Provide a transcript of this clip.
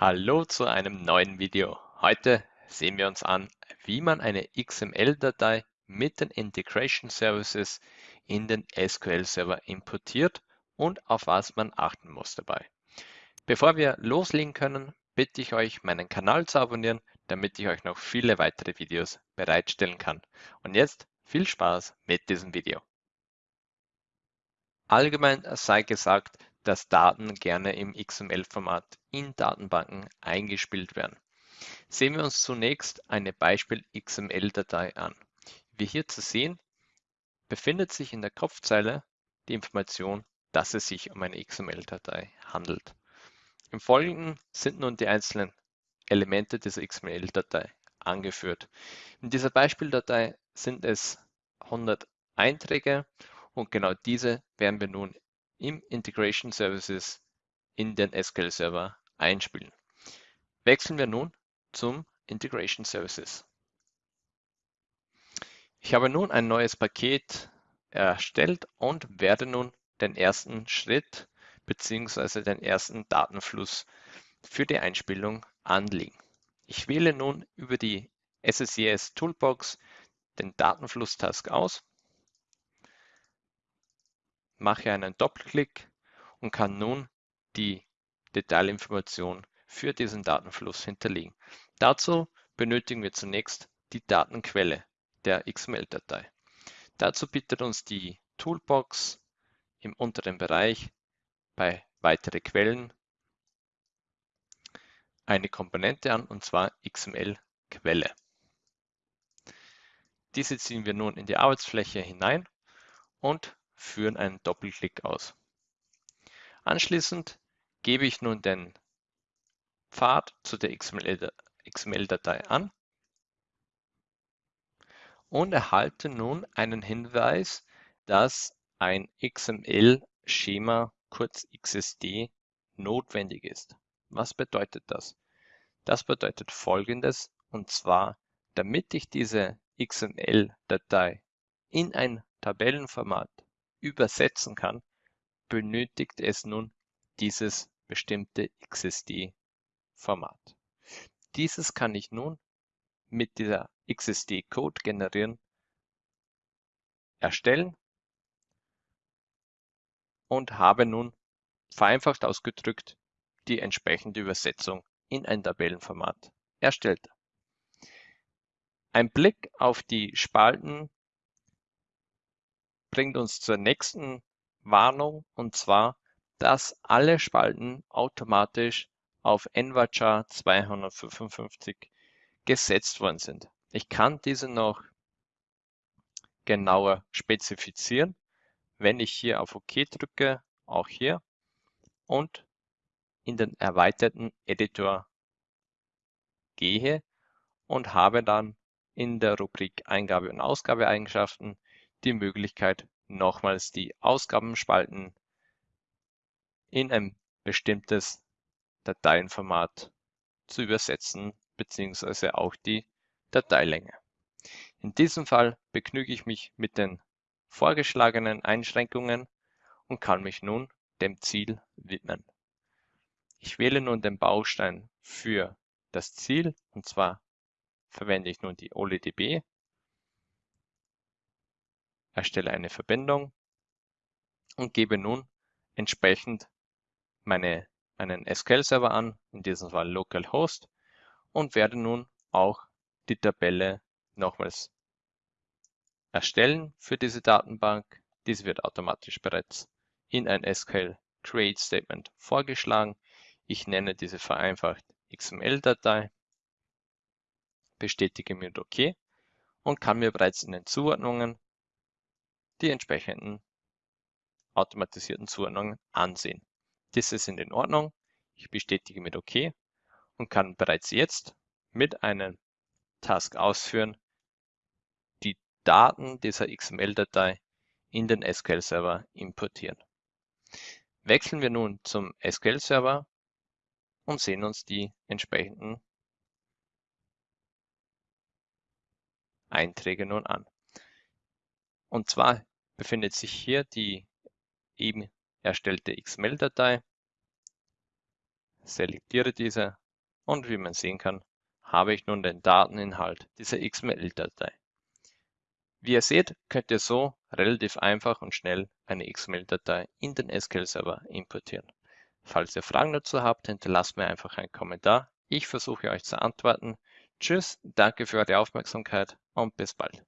Hallo zu einem neuen Video. Heute sehen wir uns an, wie man eine XML-Datei mit den Integration Services in den SQL-Server importiert und auf was man achten muss dabei. Bevor wir loslegen können, bitte ich euch, meinen Kanal zu abonnieren, damit ich euch noch viele weitere Videos bereitstellen kann. Und jetzt viel Spaß mit diesem Video. Allgemein sei gesagt, dass Daten gerne im XML-Format in Datenbanken eingespielt werden. Sehen wir uns zunächst eine Beispiel-XML-Datei an. Wie hier zu sehen, befindet sich in der Kopfzeile die Information, dass es sich um eine XML-Datei handelt. Im Folgenden sind nun die einzelnen Elemente dieser XML-Datei angeführt. In dieser Beispieldatei sind es 100 Einträge und genau diese werden wir nun im Integration Services in den SQL Server einspielen. Wechseln wir nun zum Integration Services. Ich habe nun ein neues Paket erstellt und werde nun den ersten Schritt bzw. den ersten Datenfluss für die Einspielung anlegen. Ich wähle nun über die SSIS Toolbox den Datenfluss-Task aus mache einen Doppelklick und kann nun die Detailinformation für diesen Datenfluss hinterlegen. Dazu benötigen wir zunächst die Datenquelle der XML-Datei. Dazu bietet uns die Toolbox im unteren Bereich bei weitere Quellen eine Komponente an, und zwar XML-Quelle. Diese ziehen wir nun in die Arbeitsfläche hinein und führen einen Doppelklick aus. Anschließend gebe ich nun den Pfad zu der XML-Datei an und erhalte nun einen Hinweis, dass ein XML-Schema, kurz XSD, notwendig ist. Was bedeutet das? Das bedeutet folgendes, und zwar, damit ich diese XML-Datei in ein Tabellenformat übersetzen kann, benötigt es nun dieses bestimmte XSD-Format. Dieses kann ich nun mit dieser XSD-Code generieren, erstellen und habe nun vereinfacht ausgedrückt die entsprechende Übersetzung in ein Tabellenformat erstellt. Ein Blick auf die Spalten bringt uns zur nächsten Warnung und zwar, dass alle Spalten automatisch auf NVARCHAR 255 gesetzt worden sind. Ich kann diese noch genauer spezifizieren, wenn ich hier auf OK drücke, auch hier, und in den erweiterten Editor gehe und habe dann in der Rubrik Eingabe- und Ausgabeeigenschaften die Möglichkeit, nochmals die Ausgabenspalten in ein bestimmtes Dateienformat zu übersetzen, beziehungsweise auch die Dateilänge. In diesem Fall begnüge ich mich mit den vorgeschlagenen Einschränkungen und kann mich nun dem Ziel widmen. Ich wähle nun den Baustein für das Ziel und zwar verwende ich nun die OLEDB erstelle eine Verbindung und gebe nun entsprechend meine, meinen SQL-Server an, in diesem Fall localhost, und werde nun auch die Tabelle nochmals erstellen für diese Datenbank. Diese wird automatisch bereits in ein SQL Create Statement vorgeschlagen. Ich nenne diese vereinfacht XML-Datei, bestätige mit OK und kann mir bereits in den Zuordnungen die entsprechenden automatisierten Zuordnungen ansehen. Diese sind in Ordnung. Ich bestätige mit OK und kann bereits jetzt mit einem Task ausführen, die Daten dieser XML-Datei in den SQL-Server importieren. Wechseln wir nun zum SQL-Server und sehen uns die entsprechenden Einträge nun an. Und zwar befindet sich hier die eben erstellte XML-Datei, selektiere diese und wie man sehen kann, habe ich nun den Dateninhalt dieser XML-Datei. Wie ihr seht, könnt ihr so relativ einfach und schnell eine XML-Datei in den SQL-Server importieren. Falls ihr Fragen dazu habt, hinterlasst mir einfach einen Kommentar. Ich versuche euch zu antworten. Tschüss, danke für eure Aufmerksamkeit und bis bald.